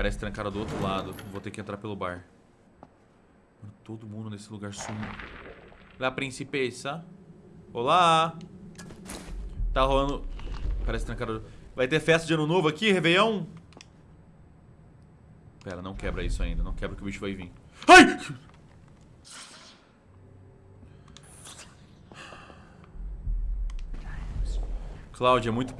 Parece trancada do outro lado. Vou ter que entrar pelo bar. Mano, todo mundo nesse lugar sumiu. La Principessa. Olá. Tá rolando... Parece trancada... Vai ter festa de ano novo aqui, Réveillon? Pera, não quebra isso ainda. Não quebra que o bicho vai vir. Ai! Cláudia, é muito perigoso.